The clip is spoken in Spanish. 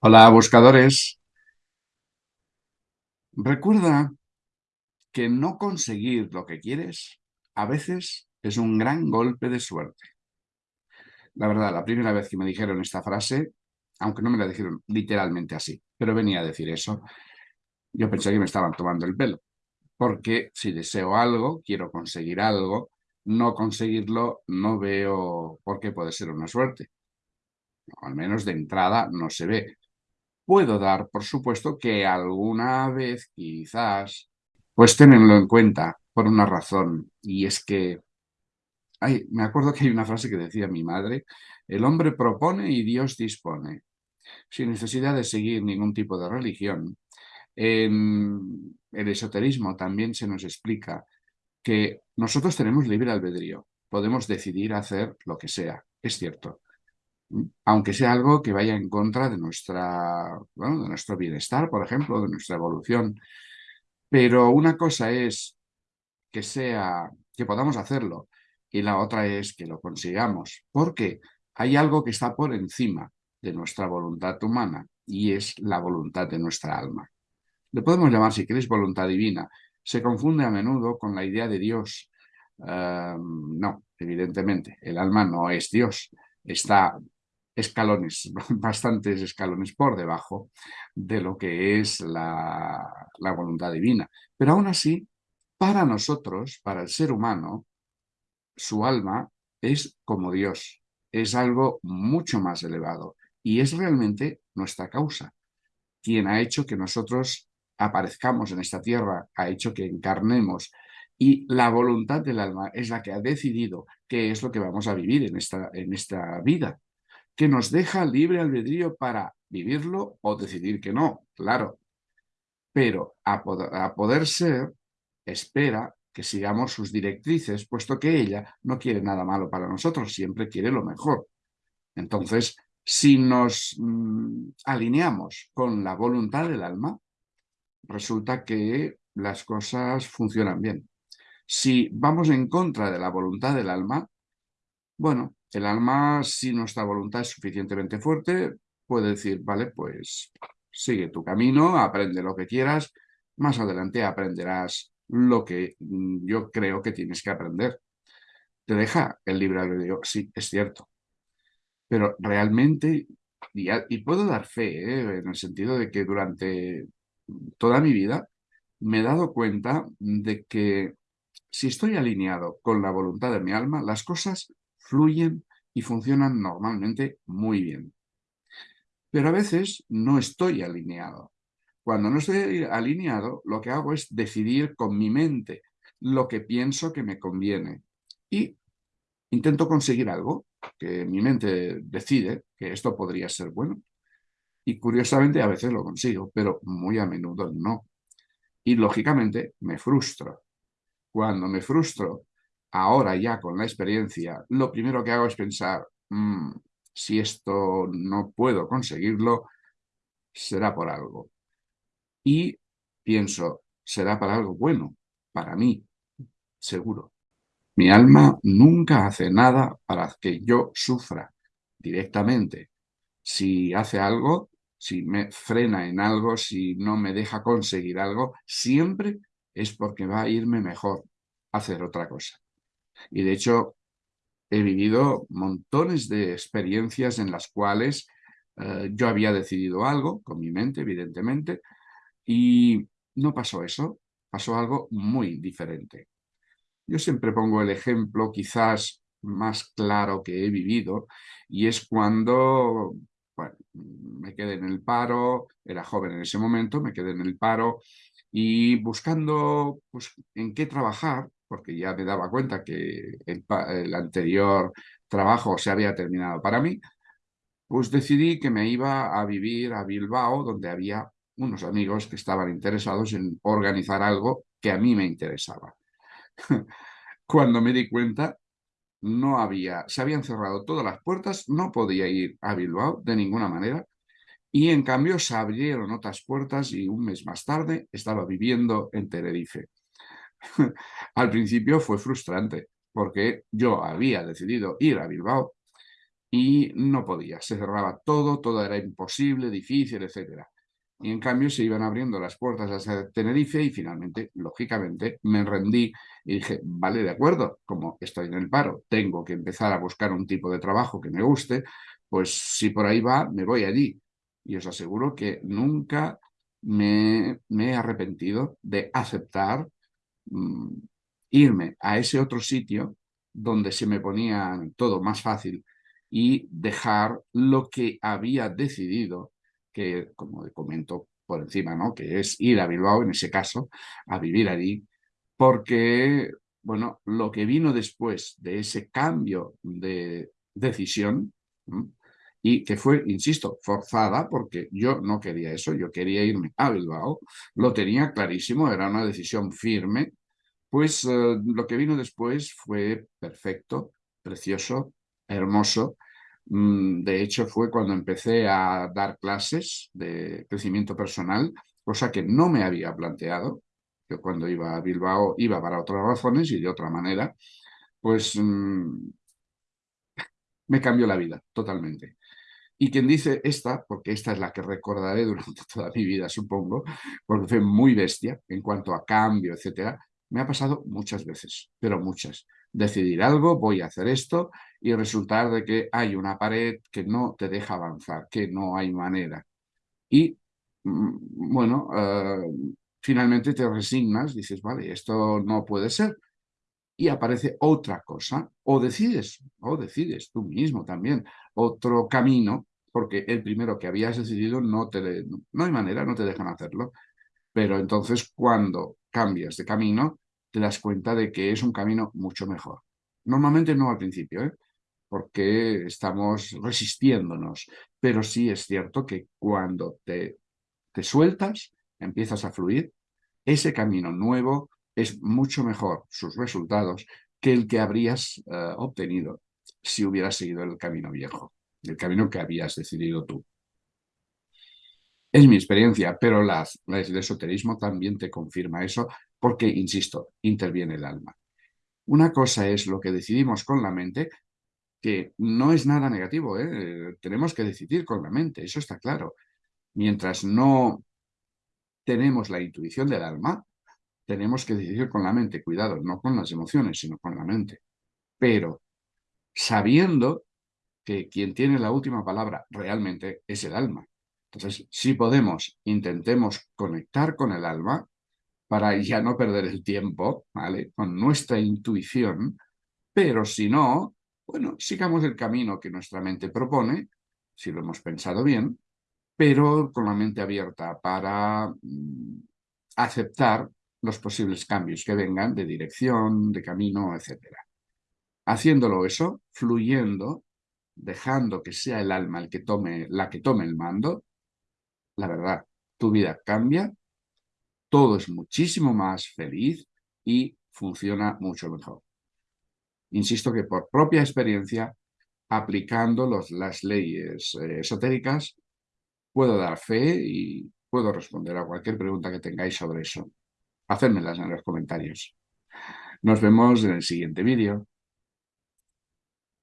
Hola, buscadores. Recuerda que no conseguir lo que quieres a veces es un gran golpe de suerte. La verdad, la primera vez que me dijeron esta frase, aunque no me la dijeron literalmente así, pero venía a decir eso, yo pensé que me estaban tomando el pelo. Porque si deseo algo, quiero conseguir algo, no conseguirlo no veo por qué puede ser una suerte. al menos de entrada no se ve puedo dar, por supuesto, que alguna vez quizás, pues tenerlo en cuenta por una razón, y es que hay, me acuerdo que hay una frase que decía mi madre, el hombre propone y Dios dispone, sin necesidad de seguir ningún tipo de religión. En el esoterismo también se nos explica que nosotros tenemos libre albedrío, podemos decidir hacer lo que sea, es cierto, aunque sea algo que vaya en contra de, nuestra, de nuestro bienestar, por ejemplo, de nuestra evolución. Pero una cosa es que sea, que podamos hacerlo, y la otra es que lo consigamos, porque hay algo que está por encima de nuestra voluntad humana, y es la voluntad de nuestra alma. Le podemos llamar, si queréis, voluntad divina. Se confunde a menudo con la idea de Dios. Ehm, no, evidentemente, el alma no es Dios. Está escalones, bastantes escalones por debajo de lo que es la, la voluntad divina. Pero aún así, para nosotros, para el ser humano, su alma es como Dios, es algo mucho más elevado y es realmente nuestra causa. Quien ha hecho que nosotros aparezcamos en esta tierra, ha hecho que encarnemos y la voluntad del alma es la que ha decidido qué es lo que vamos a vivir en esta, en esta vida que nos deja libre albedrío para vivirlo o decidir que no, claro. Pero a poder, ser, espera que sigamos sus directrices, puesto que ella no quiere nada malo para nosotros, siempre quiere lo mejor. Entonces, si nos mm, alineamos con la voluntad del alma, resulta que las cosas funcionan bien. Si vamos en contra de la voluntad del alma, bueno, el alma, si nuestra voluntad es suficientemente fuerte, puede decir, vale, pues sigue tu camino, aprende lo que quieras, más adelante aprenderás lo que mm, yo creo que tienes que aprender. Te deja el libre albedrío, sí, es cierto. Pero realmente, y, puedo dar fe, ¿eh? en el sentido de que durante toda mi vida me he dado cuenta de que si estoy alineado con la voluntad de mi alma, las cosas fluyen y funcionan normalmente muy bien. Pero a veces no estoy alineado. Cuando no estoy alineado, lo que hago es decidir con mi mente lo que pienso que me conviene. Y intento conseguir algo que mi mente decide que esto podría ser bueno. Y curiosamente a veces lo consigo, pero muy a menudo no. Y lógicamente me frustro. Cuando me frustro ahora ya con la experiencia, lo primero que hago es pensar, mm, si esto no puedo conseguirlo, será por algo. Y pienso, será para algo bueno, para mí, seguro. Mi alma nunca hace nada para que yo sufra directamente. Si hace algo, si me frena en algo, si no me deja conseguir algo, siempre es porque va a irme mejor hacer otra cosa. Y de hecho, he vivido montones de experiencias en las cuales eh, yo había decidido algo, con mi mente, evidentemente, y no pasó eso, pasó algo muy diferente. Yo siempre pongo el ejemplo quizás más claro que he vivido, y es cuando me quedé en el paro, era joven en ese momento, me quedé en el paro, y buscando pues, en qué trabajar, porque ya me daba cuenta que el, anterior trabajo se había terminado para mí, pues decidí que me iba a vivir a Bilbao, donde había unos amigos que estaban interesados en organizar algo que a mí me interesaba. Cuando me di cuenta, no había, se habían cerrado todas las puertas, no podía ir a Bilbao de ninguna manera, y en cambio se abrieron otras puertas y un mes más tarde estaba viviendo en Tenerife. Al principio fue frustrante porque yo había decidido ir a Bilbao y no podía, se cerraba todo, todo era imposible, difícil, etc. Y en cambio se iban abriendo las puertas hacia Tenerife y finalmente, lógicamente, me rendí y dije, vale, de acuerdo, como estoy en el paro, tengo que empezar a buscar un tipo de trabajo que me guste, pues si por ahí va, me voy allí. Y os aseguro que nunca me, he arrepentido de aceptar mm, irme a ese otro sitio donde se me ponía todo más fácil y dejar lo que había decidido, que como comento por encima, ¿no? que es ir a Bilbao, en ese caso, a vivir allí, porque, bueno, lo que vino después de ese cambio de decisión, y que fue, insisto, forzada porque yo no quería eso, yo quería irme a Bilbao, lo tenía clarísimo, era una decisión firme, pues eh, lo que vino después fue perfecto, precioso, hermoso. Mm, de hecho, fue cuando empecé a dar clases de crecimiento personal, cosa que no me había planteado. Yo cuando iba a Bilbao iba para otras razones y de otra manera, pues mm, me cambió la vida totalmente. Y quien dice esta, porque esta es la que recordaré durante toda mi vida, supongo, porque fue muy bestia en cuanto a cambio, etcétera, me ha pasado muchas veces, pero muchas. Decidir algo, voy a hacer esto, y resultar de que hay una pared que no te deja avanzar, que no hay manera. Y, mm, bueno, eh, finalmente te resignas, dices, vale, esto no puede ser, y aparece otra cosa, o decides, o decides tú mismo también, otro camino, porque el primero que habías decidido no te no hay manera, no te dejan hacerlo, pero entonces cuando cambias de camino, te das cuenta de que es un camino mucho mejor. Normalmente no al principio, ¿eh? porque estamos resistiéndonos, pero sí es cierto que cuando te, te sueltas, empiezas a fluir, ese camino nuevo es mucho mejor sus resultados que el que habrías eh, obtenido si hubieras seguido el camino viejo, el camino que habías decidido tú. Es mi experiencia, pero las, el esoterismo también te confirma eso porque, insisto, interviene el alma. Una cosa es lo que decidimos con la mente, que no es nada negativo, ¿eh? tenemos que decidir con la mente, eso está claro. Mientras no tenemos la intuición del alma, tenemos que decidir con la mente, cuidado, no con las emociones, sino con la mente. Pero sabiendo que quien tiene la última palabra realmente es el alma. Entonces, si podemos, intentemos conectar con el alma para ya no perder el tiempo, ¿vale? Con nuestra intuición, pero si no, bueno, sigamos el camino que nuestra mente propone, si lo hemos pensado bien, pero con la mente abierta para mm, aceptar los posibles cambios que vengan de dirección, de camino, etc. Haciéndolo eso, fluyendo, dejando que sea el alma el que tome, la que tome el mando, la verdad, tu vida cambia, todo es muchísimo más feliz y funciona mucho mejor. Insisto que por propia experiencia, aplicando las leyes eh, esotéricas, puedo dar fe y puedo responder a cualquier pregunta que tengáis sobre eso hacérmelas en los comentarios. Nos vemos en el siguiente vídeo.